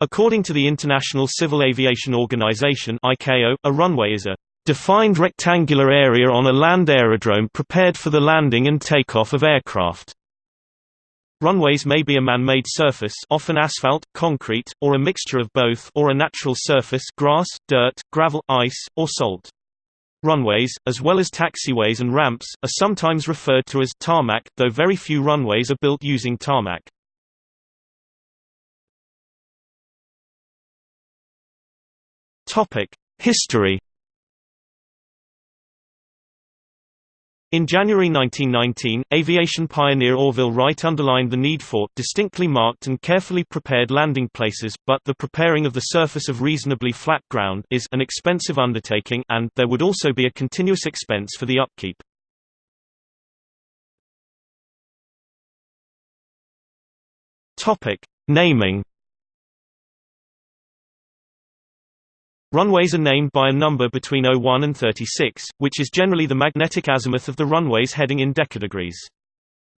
According to the International Civil Aviation Organization ICAO, a runway is a defined rectangular area on a land aerodrome prepared for the landing and takeoff of aircraft. Runways may be a man-made surface often asphalt, concrete, or a mixture of both or a natural surface grass, dirt, gravel, ice, or salt. Runways, as well as taxiways and ramps, are sometimes referred to as tarmac, though very few runways are built using tarmac. History In January 1919, aviation pioneer Orville Wright underlined the need for distinctly marked and carefully prepared landing places, but the preparing of the surface of reasonably flat ground is an expensive undertaking and there would also be a continuous expense for the upkeep. Topic: Naming Runways are named by a number between 01 and 36, which is generally the magnetic azimuth of the runway's heading in decadegrees.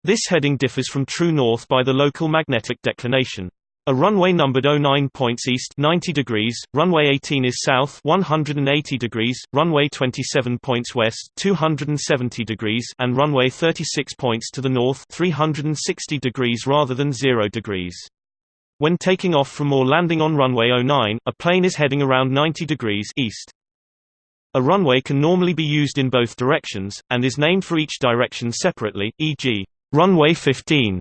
This heading differs from true north by the local magnetic declination. A runway numbered 09 points east 90 degrees, runway 18 is south 180 degrees, runway 27 points west 270 degrees and runway 36 points to the north 360 degrees rather than 0 degrees. When taking off from or landing on runway 09, a plane is heading around 90 degrees east. A runway can normally be used in both directions, and is named for each direction separately, e.g., runway 15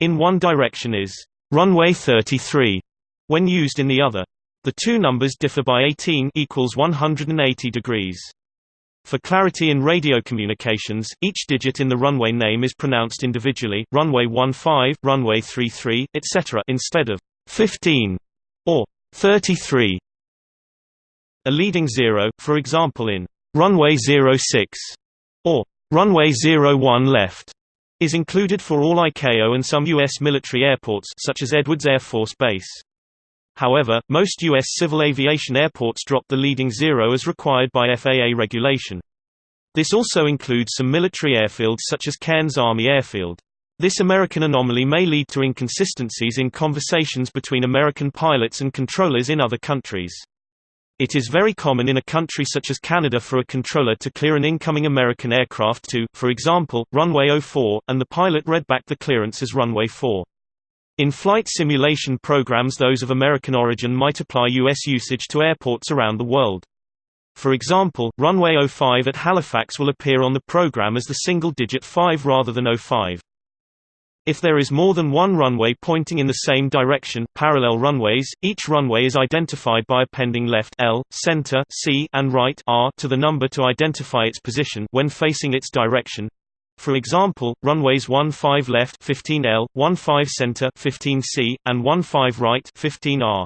in one direction is runway 33 when used in the other. The two numbers differ by 18 equals 180 degrees. For clarity in radio communications, each digit in the runway name is pronounced individually runway 15, runway 33, etc. instead of 15 or 33. A leading zero, for example in runway 06 or runway 01 left, is included for all ICAO and some U.S. military airports such as Edwards Air Force Base. However, most U.S. civil aviation airports drop the leading zero as required by FAA regulation. This also includes some military airfields such as Cairns Army Airfield. This American anomaly may lead to inconsistencies in conversations between American pilots and controllers in other countries. It is very common in a country such as Canada for a controller to clear an incoming American aircraft to, for example, runway 04, and the pilot read back the clearance as runway 4. In flight simulation programs those of American origin might apply U.S. usage to airports around the world. For example, runway 05 at Halifax will appear on the program as the single-digit 5 rather than 05. If there is more than one runway pointing in the same direction parallel runways, each runway is identified by appending left L, center C, and right R to the number to identify its position when facing its direction. For example, runways 15 left 15L, 15 center 15C, and 15 right 15R.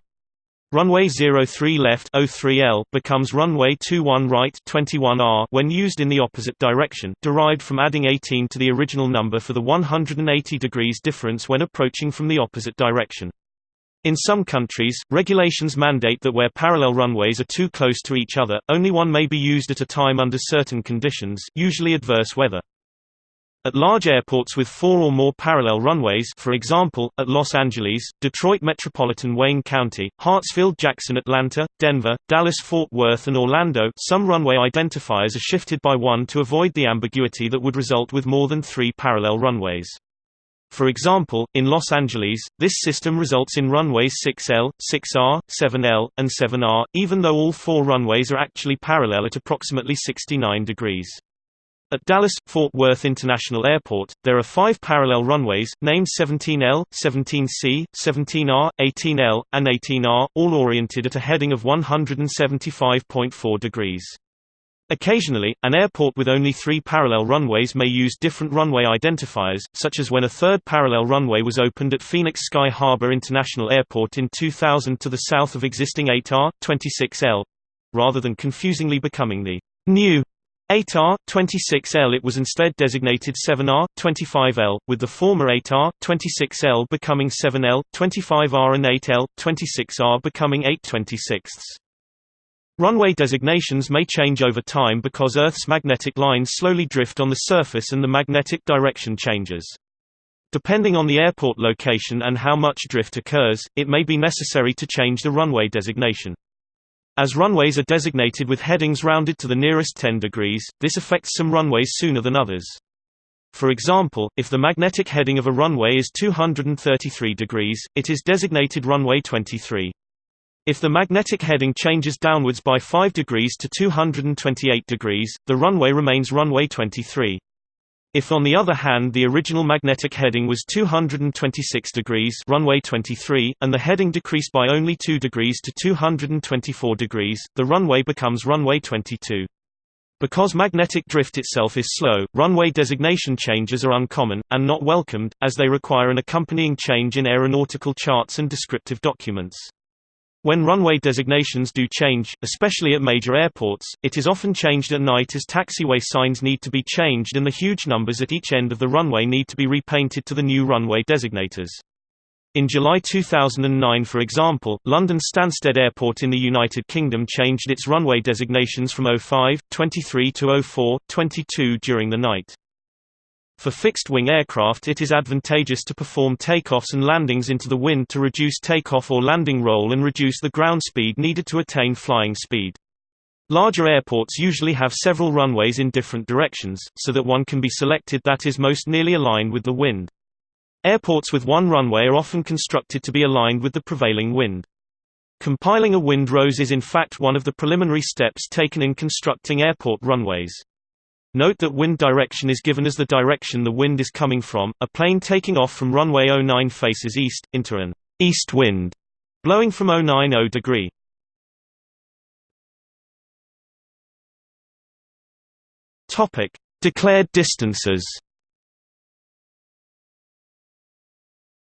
Runway 03 left 03L becomes runway 21 right 21R when used in the opposite direction, derived from adding 18 to the original number for the 180 degrees difference when approaching from the opposite direction. In some countries, regulations mandate that where parallel runways are too close to each other, only one may be used at a time under certain conditions, usually adverse weather. At large airports with four or more parallel runways for example, at Los Angeles, Detroit Metropolitan Wayne County, Hartsfield-Jackson Atlanta, Denver, Dallas-Fort Worth and Orlando some runway identifiers are shifted by one to avoid the ambiguity that would result with more than three parallel runways. For example, in Los Angeles, this system results in runways 6L, 6R, 7L, and 7R, even though all four runways are actually parallel at approximately 69 degrees. At Dallas-Fort Worth International Airport, there are five parallel runways, named 17L, 17C, 17R, 18L, and 18R, all oriented at a heading of 175.4 degrees. Occasionally, an airport with only three parallel runways may use different runway identifiers, such as when a third parallel runway was opened at Phoenix Sky Harbor International Airport in 2000 to the south of existing 8R, 26L, rather than confusingly becoming the new 8R, 26L It was instead designated 7R, 25L, with the former 8R, 26L becoming 7L, 25R and 8L, 26R becoming 826. Runway designations may change over time because Earth's magnetic lines slowly drift on the surface and the magnetic direction changes. Depending on the airport location and how much drift occurs, it may be necessary to change the runway designation. As runways are designated with headings rounded to the nearest 10 degrees, this affects some runways sooner than others. For example, if the magnetic heading of a runway is 233 degrees, it is designated runway 23. If the magnetic heading changes downwards by 5 degrees to 228 degrees, the runway remains runway 23. If on the other hand the original magnetic heading was 226 degrees runway 23, and the heading decreased by only 2 degrees to 224 degrees, the runway becomes runway 22. Because magnetic drift itself is slow, runway designation changes are uncommon, and not welcomed, as they require an accompanying change in aeronautical charts and descriptive documents. When runway designations do change, especially at major airports, it is often changed at night as taxiway signs need to be changed and the huge numbers at each end of the runway need to be repainted to the new runway designators. In July 2009 for example, London Stansted Airport in the United Kingdom changed its runway designations from 05, 23 to 04, 22 during the night. For fixed-wing aircraft it is advantageous to perform takeoffs and landings into the wind to reduce takeoff or landing roll and reduce the ground speed needed to attain flying speed. Larger airports usually have several runways in different directions, so that one can be selected that is most nearly aligned with the wind. Airports with one runway are often constructed to be aligned with the prevailing wind. Compiling a wind rose is in fact one of the preliminary steps taken in constructing airport runways. Note that wind direction is given as the direction the wind is coming from. A plane taking off from runway 09 faces east, into an east wind, blowing from 090 degree. Topic: Declared distances.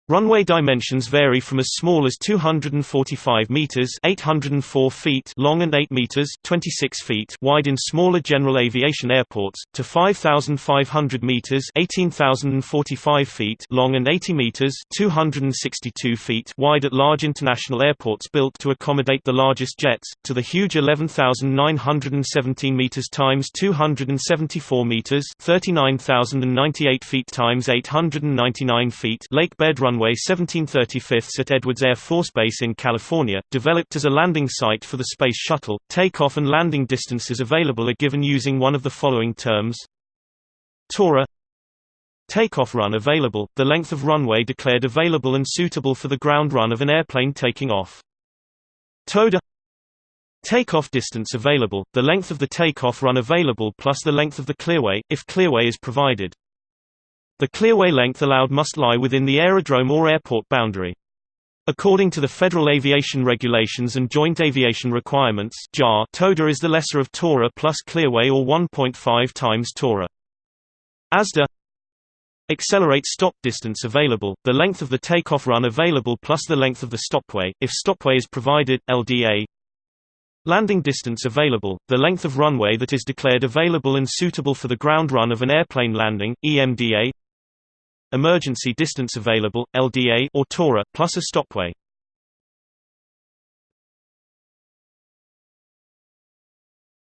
Runway dimensions vary from as small as 245 meters (804 feet) long and 8 meters (26 feet) wide in smaller general aviation airports to 5,500 meters (18,045 feet) long and 80 meters (262 feet) wide at large international airports built to accommodate the largest jets, to the huge 11,917 meters times 274 meters (39,098 feet times 899 feet) lake bed run runway 1735 at Edwards Air Force Base in California, developed as a landing site for the Space Shuttle. Takeoff and landing distances available are given using one of the following terms. TORA Takeoff run available, the length of runway declared available and suitable for the ground run of an airplane taking off. TODA Takeoff distance available, the length of the takeoff run available plus the length of the clearway, if clearway is provided. The clearway length allowed must lie within the aerodrome or airport boundary. According to the Federal Aviation Regulations and Joint Aviation Requirements TODA is the lesser of TORA plus clearway or 1.5 times TORA. ASDA Accelerate stop distance available, the length of the takeoff run available plus the length of the stopway, if stopway is provided, LDA Landing distance available, the length of runway that is declared available and suitable for the ground run of an airplane landing, EMDA Emergency distance available, LDA or TORA, plus a stopway.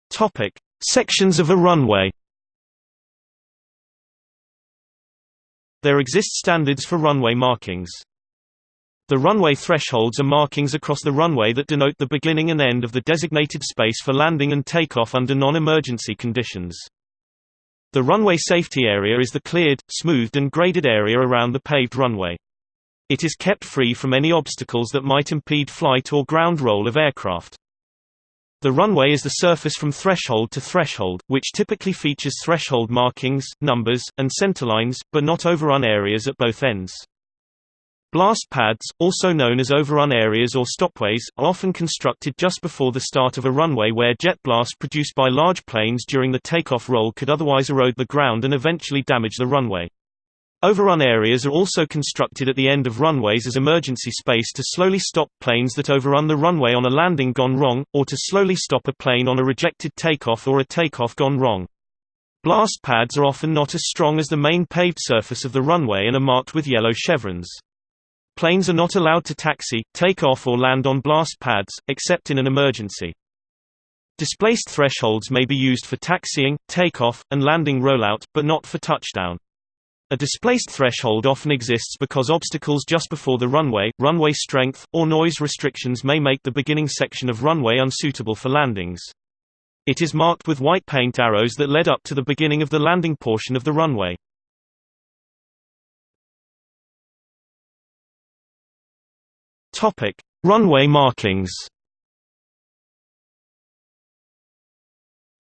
Topic: Sections of a runway. There exist standards for runway markings. The runway thresholds are markings across the runway that denote the beginning and end of the designated space for landing and takeoff under non-emergency conditions. The runway safety area is the cleared, smoothed and graded area around the paved runway. It is kept free from any obstacles that might impede flight or ground roll of aircraft. The runway is the surface from threshold to threshold, which typically features threshold markings, numbers, and centerlines, but not overrun areas at both ends. Blast pads, also known as overrun areas or stopways, are often constructed just before the start of a runway where jet blast produced by large planes during the takeoff roll could otherwise erode the ground and eventually damage the runway. Overrun areas are also constructed at the end of runways as emergency space to slowly stop planes that overrun the runway on a landing gone wrong, or to slowly stop a plane on a rejected takeoff or a takeoff gone wrong. Blast pads are often not as strong as the main paved surface of the runway and are marked with yellow chevrons. Planes are not allowed to taxi, take off or land on blast pads, except in an emergency. Displaced thresholds may be used for taxiing, takeoff, and landing rollout, but not for touchdown. A displaced threshold often exists because obstacles just before the runway, runway strength, or noise restrictions may make the beginning section of runway unsuitable for landings. It is marked with white paint arrows that led up to the beginning of the landing portion of the runway. Topic: Runway markings.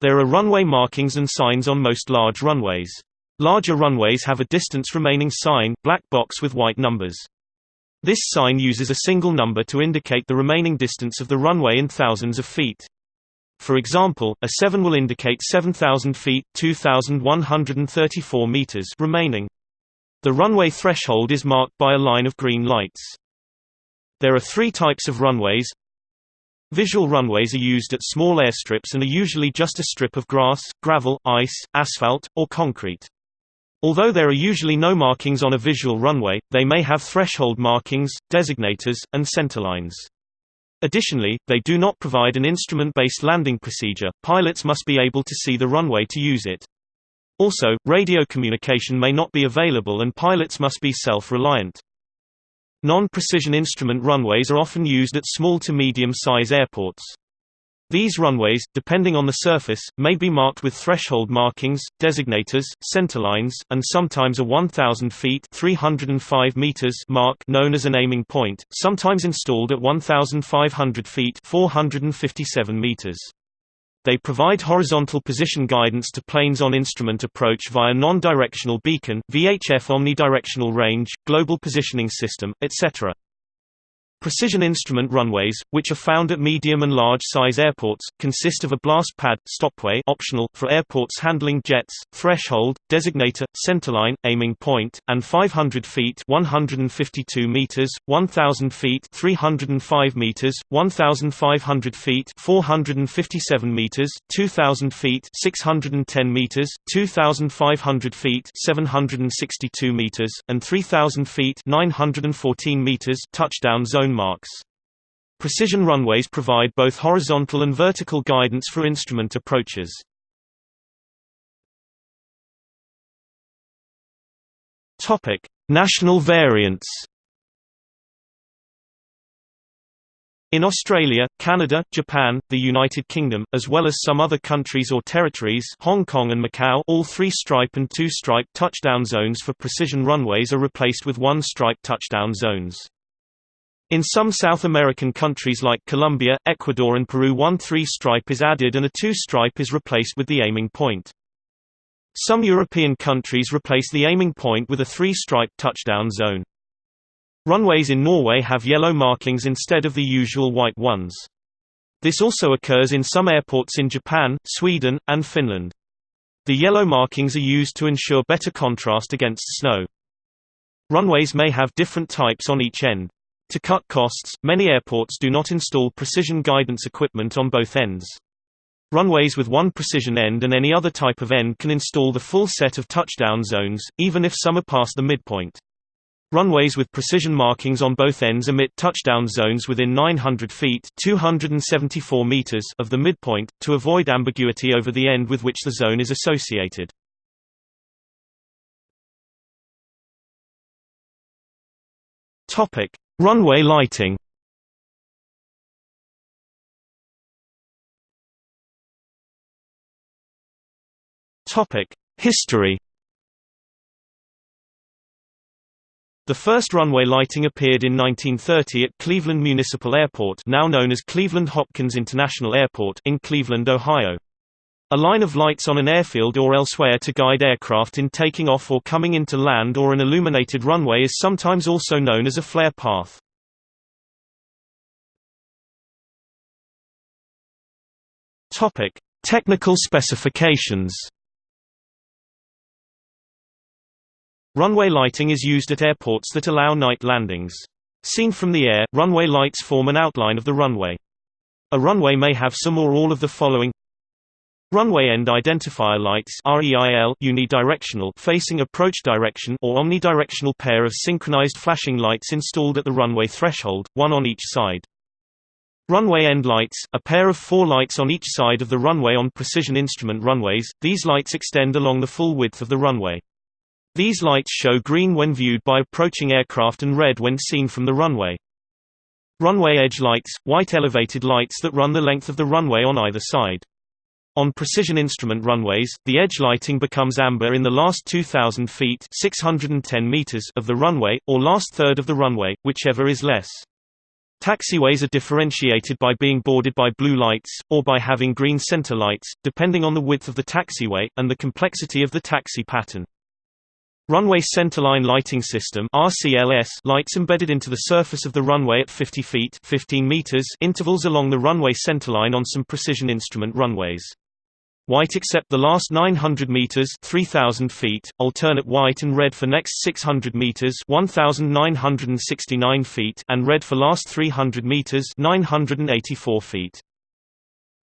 There are runway markings and signs on most large runways. Larger runways have a distance remaining sign black box with white numbers. This sign uses a single number to indicate the remaining distance of the runway in thousands of feet. For example, a 7 will indicate 7,000 feet 2,134 meters remaining. The runway threshold is marked by a line of green lights. There are three types of runways. Visual runways are used at small airstrips and are usually just a strip of grass, gravel, ice, asphalt, or concrete. Although there are usually no markings on a visual runway, they may have threshold markings, designators, and centerlines. Additionally, they do not provide an instrument-based landing procedure, pilots must be able to see the runway to use it. Also, radio communication may not be available and pilots must be self-reliant. Non-precision instrument runways are often used at small to medium-size airports. These runways, depending on the surface, may be marked with threshold markings, designators, centerlines, and sometimes a 1,000 feet 305 meters mark known as an aiming point, sometimes installed at 1,500 feet 457 meters. They provide horizontal position guidance to planes on instrument approach via non-directional beacon, VHF omnidirectional range, global positioning system, etc. Precision instrument runways, which are found at medium and large size airports, consist of a blast pad, stopway optional, for airports handling jets, threshold, designator, centerline, aiming point, and 500 feet 152 meters, 1,000 feet 305 meters, 1,500 feet 457 meters, 2,000 feet 610 meters, 2,500 feet 762 meters, and 3,000 feet 914 meters touchdown zone marks. Precision runways provide both horizontal and vertical guidance for instrument approaches. Topic: National variants. In Australia, Canada, Japan, the United Kingdom, as well as some other countries or territories Hong Kong and Macau all three-stripe and two-stripe touchdown zones for precision runways are replaced with one-stripe touchdown zones. In some South American countries like Colombia, Ecuador and Peru one three-stripe is added and a two-stripe is replaced with the aiming point. Some European countries replace the aiming point with a three-stripe touchdown zone. Runways in Norway have yellow markings instead of the usual white ones. This also occurs in some airports in Japan, Sweden, and Finland. The yellow markings are used to ensure better contrast against snow. Runways may have different types on each end. To cut costs, many airports do not install precision guidance equipment on both ends. Runways with one precision end and any other type of end can install the full set of touchdown zones, even if some are past the midpoint. Runways with precision markings on both ends emit touchdown zones within 900 feet 274 meters of the midpoint, to avoid ambiguity over the end with which the zone is associated. Runway lighting History The first runway lighting appeared in 1930 at Cleveland Municipal Airport now known as Cleveland Hopkins International Airport in Cleveland, Ohio. A line of lights on an airfield or elsewhere to guide aircraft in taking off or coming into land or an illuminated runway is sometimes also known as a flare path. Topic: Technical specifications. Runway lighting is used at airports that allow night landings. Seen from the air, runway lights form an outline of the runway. A runway may have some or all of the following Runway end identifier lights unidirectional facing approach direction or omnidirectional pair of synchronized flashing lights installed at the runway threshold, one on each side. Runway end lights, a pair of four lights on each side of the runway on precision instrument runways, these lights extend along the full width of the runway. These lights show green when viewed by approaching aircraft and red when seen from the runway. Runway edge lights, white elevated lights that run the length of the runway on either side. On precision instrument runways, the edge lighting becomes amber in the last 2,000 feet 610 meters of the runway, or last third of the runway, whichever is less. Taxiways are differentiated by being bordered by blue lights, or by having green center lights, depending on the width of the taxiway, and the complexity of the taxi pattern. Runway Centerline Lighting System RCLS lights embedded into the surface of the runway at 50 feet 15 meters intervals along the runway centerline on some precision instrument runways. White except the last 900 meters 3000 feet, alternate white and red for next 600 meters 1969 feet and red for last 300 meters 984 feet.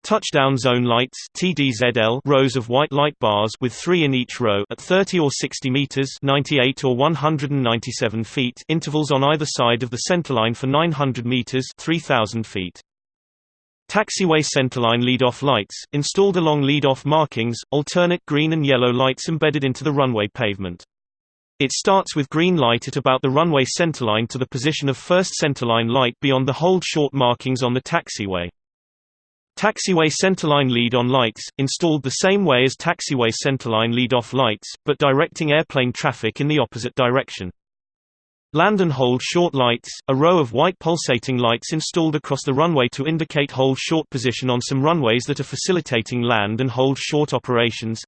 Touchdown zone lights TDZL rows of white light bars with 3 in each row at 30 or 60 meters 98 or 197 feet intervals on either side of the centerline for 900 meters 3000 feet. Taxiway centerline lead-off lights, installed along lead-off markings, alternate green and yellow lights embedded into the runway pavement. It starts with green light at about the runway centerline to the position of first centerline light beyond the hold short markings on the taxiway. Taxiway centerline lead-on lights, installed the same way as taxiway centerline lead-off lights, but directing airplane traffic in the opposite direction. Land and hold short lights, a row of white pulsating lights installed across the runway to indicate hold short position on some runways that are facilitating land and hold short operations.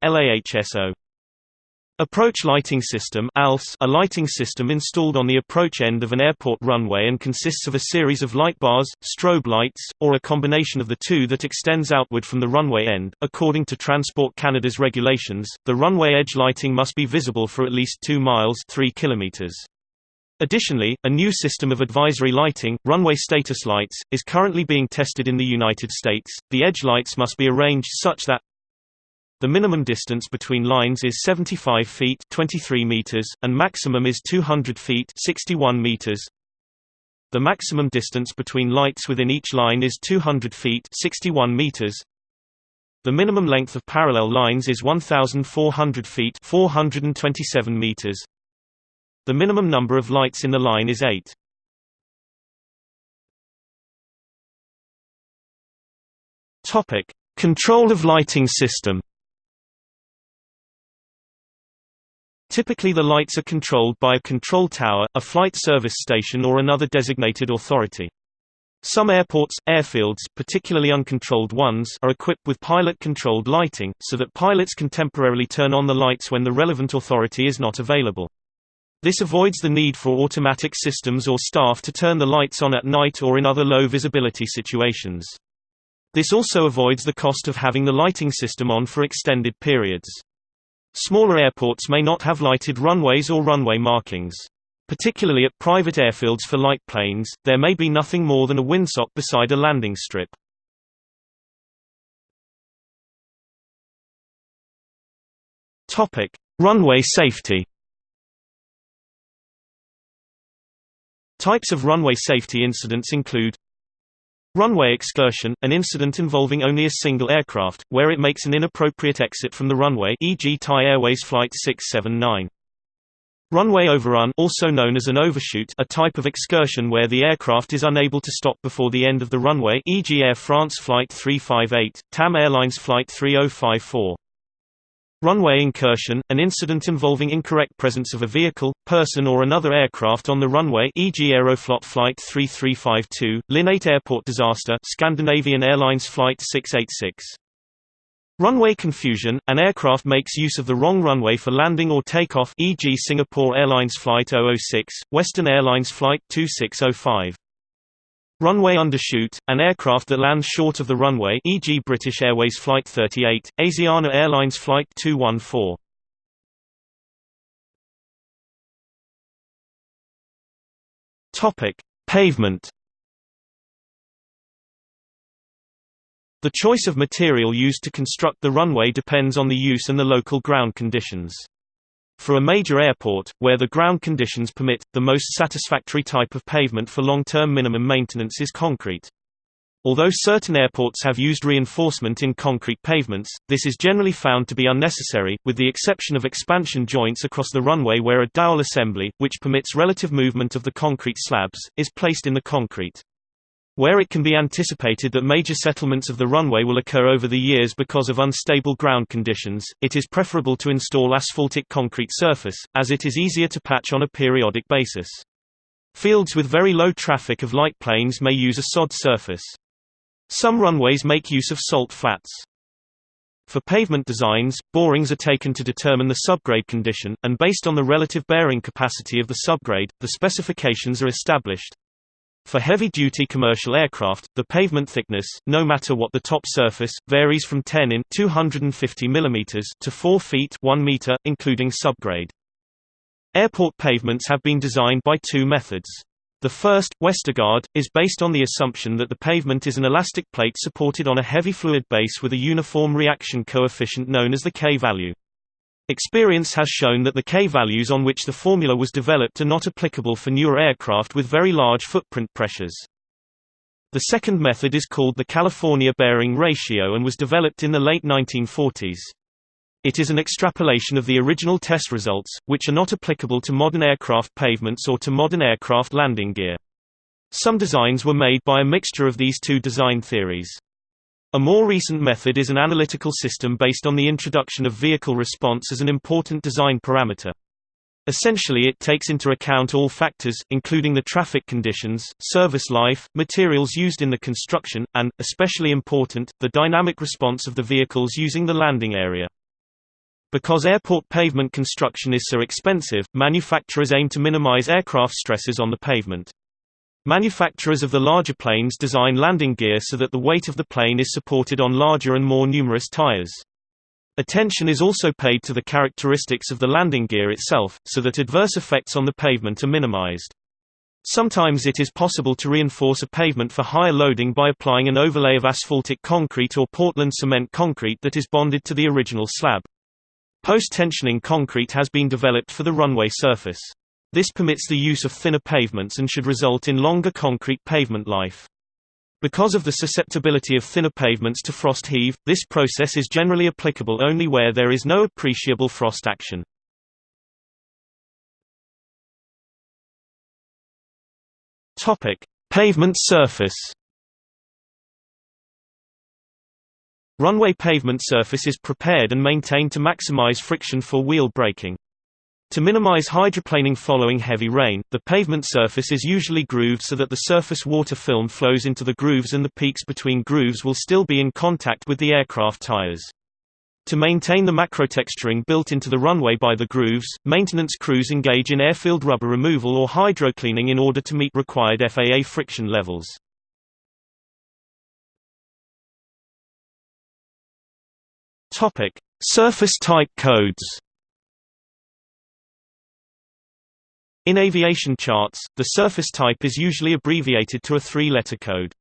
Approach Lighting System ALS, a lighting system installed on the approach end of an airport runway and consists of a series of light bars, strobe lights, or a combination of the two that extends outward from the runway end. According to Transport Canada's regulations, the runway edge lighting must be visible for at least 2 miles 3 kilometers. Additionally, a new system of advisory lighting, runway status lights, is currently being tested in the United States. The edge lights must be arranged such that the minimum distance between lines is 75 feet 23 meters, and maximum is 200 feet 61 meters. The maximum distance between lights within each line is 200 feet 61 meters. The minimum length of parallel lines is 1,400 feet 427 meters. The minimum number of lights in the line is 8. Topic: Control of lighting system. Typically the lights are controlled by a control tower, a flight service station or another designated authority. Some airports, airfields particularly uncontrolled ones are equipped with pilot-controlled lighting, so that pilots can temporarily turn on the lights when the relevant authority is not available. This avoids the need for automatic systems or staff to turn the lights on at night or in other low visibility situations. This also avoids the cost of having the lighting system on for extended periods. Smaller airports may not have lighted runways or runway markings. Particularly at private airfields for light planes, there may be nothing more than a windsock beside a landing strip. Runway safety. Types of runway safety incidents include Runway excursion, an incident involving only a single aircraft, where it makes an inappropriate exit from the runway e.g. Thai Airways Flight 679. Runway overrun also known as an overshoot a type of excursion where the aircraft is unable to stop before the end of the runway e.g. Air France Flight 358, TAM Airlines Flight 3054. Runway incursion, an incident involving incorrect presence of a vehicle, person or another aircraft on the runway e.g. Aeroflot Flight 3352, Linate Airport disaster Scandinavian Airlines Flight 686. Runway confusion, an aircraft makes use of the wrong runway for landing or takeoff e.g. Singapore Airlines Flight 006, Western Airlines Flight 2605. Runway undershoot, an aircraft that lands short of the runway e.g. British Airways Flight 38, Asiana Airlines Flight 214. Topic: Pavement. The choice of material used to construct the runway depends on the use and the local ground conditions. For a major airport, where the ground conditions permit, the most satisfactory type of pavement for long-term minimum maintenance is concrete. Although certain airports have used reinforcement in concrete pavements, this is generally found to be unnecessary, with the exception of expansion joints across the runway where a dowel assembly, which permits relative movement of the concrete slabs, is placed in the concrete. Where it can be anticipated that major settlements of the runway will occur over the years because of unstable ground conditions, it is preferable to install asphaltic concrete surface, as it is easier to patch on a periodic basis. Fields with very low traffic of light planes may use a sod surface. Some runways make use of salt flats. For pavement designs, borings are taken to determine the subgrade condition, and based on the relative bearing capacity of the subgrade, the specifications are established. For heavy-duty commercial aircraft, the pavement thickness, no matter what the top surface, varies from 10 in 250 mm to 4 feet 1 meter, including subgrade. Airport pavements have been designed by two methods. The first, Westergaard, is based on the assumption that the pavement is an elastic plate supported on a heavy fluid base with a uniform reaction coefficient known as the K-value. Experience has shown that the K-values on which the formula was developed are not applicable for newer aircraft with very large footprint pressures. The second method is called the California bearing ratio and was developed in the late 1940s. It is an extrapolation of the original test results, which are not applicable to modern aircraft pavements or to modern aircraft landing gear. Some designs were made by a mixture of these two design theories. A more recent method is an analytical system based on the introduction of vehicle response as an important design parameter. Essentially it takes into account all factors, including the traffic conditions, service life, materials used in the construction, and, especially important, the dynamic response of the vehicles using the landing area. Because airport pavement construction is so expensive, manufacturers aim to minimize aircraft stresses on the pavement. Manufacturers of the larger planes design landing gear so that the weight of the plane is supported on larger and more numerous tires. Attention is also paid to the characteristics of the landing gear itself, so that adverse effects on the pavement are minimized. Sometimes it is possible to reinforce a pavement for higher loading by applying an overlay of asphaltic concrete or Portland cement concrete that is bonded to the original slab. Post-tensioning concrete has been developed for the runway surface. This permits the use of thinner pavements and should result in longer concrete pavement life. Because of the susceptibility of thinner pavements to frost heave, this process is generally applicable only where there is no appreciable frost action. Topic: Pavement surface. Runway pavement surface is prepared and maintained to maximize friction for wheel braking. To minimize hydroplaning following heavy rain, the pavement surface is usually grooved so that the surface water film flows into the grooves and the peaks between grooves will still be in contact with the aircraft tires. To maintain the macrotexturing built into the runway by the grooves, maintenance crews engage in airfield rubber removal or hydrocleaning in order to meet required FAA friction levels. Surface type codes. In aviation charts, the surface type is usually abbreviated to a three-letter code.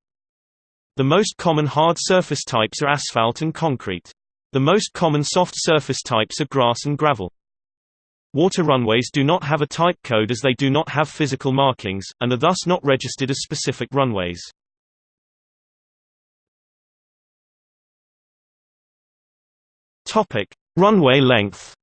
The most common hard surface types are asphalt and concrete. The most common soft surface types are grass and gravel. Water runways do not have a type code as they do not have physical markings, and are thus not registered as specific runways. Runway length.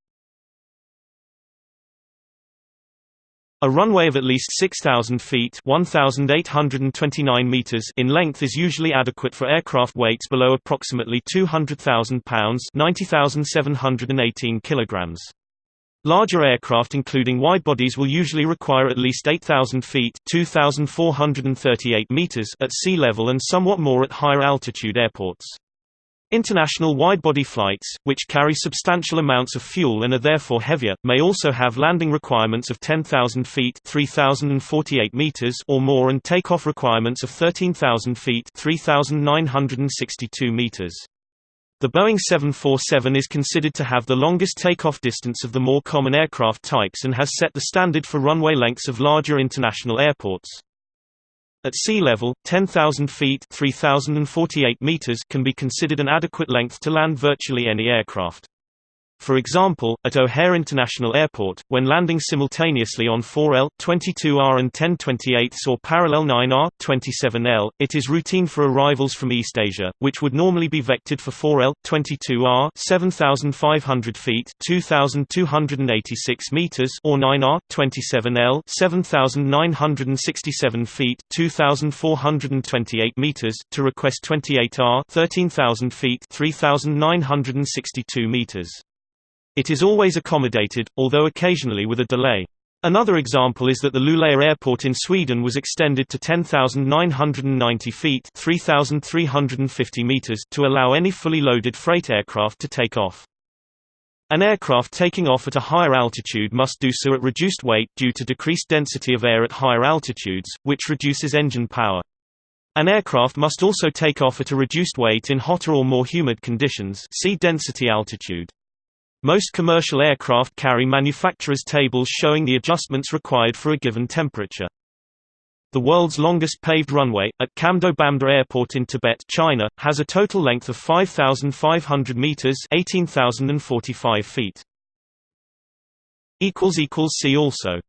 A runway of at least 6,000 feet (1,829 meters) in length is usually adequate for aircraft weights below approximately 200,000 pounds (90,718 kilograms). Larger aircraft including widebodies will usually require at least 8,000 feet (2,438 meters) at sea level and somewhat more at higher altitude airports. International widebody flights, which carry substantial amounts of fuel and are therefore heavier, may also have landing requirements of 10,000 feet (3,048 meters) or more and takeoff requirements of 13,000 feet (3,962 meters). The Boeing 747 is considered to have the longest takeoff distance of the more common aircraft types and has set the standard for runway lengths of larger international airports. At sea level, 10,000 feet (3,048 meters) can be considered an adequate length to land virtually any aircraft. For example, at O'Hare International Airport, when landing simultaneously on 4L, 22R and 1028 or parallel 9R, 27L, it is routine for arrivals from East Asia, which would normally be vectored for 4L, 22R 7,500 feet 2,286 meters or 9R, 27L 7,967 feet 2,428 meters to request 28R 13,000 feet 3,962 meters. It is always accommodated, although occasionally with a delay. Another example is that the Luleå airport in Sweden was extended to 10,990 feet 3,350 meters to allow any fully loaded freight aircraft to take off. An aircraft taking off at a higher altitude must do so at reduced weight due to decreased density of air at higher altitudes, which reduces engine power. An aircraft must also take off at a reduced weight in hotter or more humid conditions see density altitude. Most commercial aircraft carry manufacturer's tables showing the adjustments required for a given temperature. The world's longest paved runway, at Qamdo Bamda Airport in Tibet, China, has a total length of 5,500 meters (18,045 feet). See also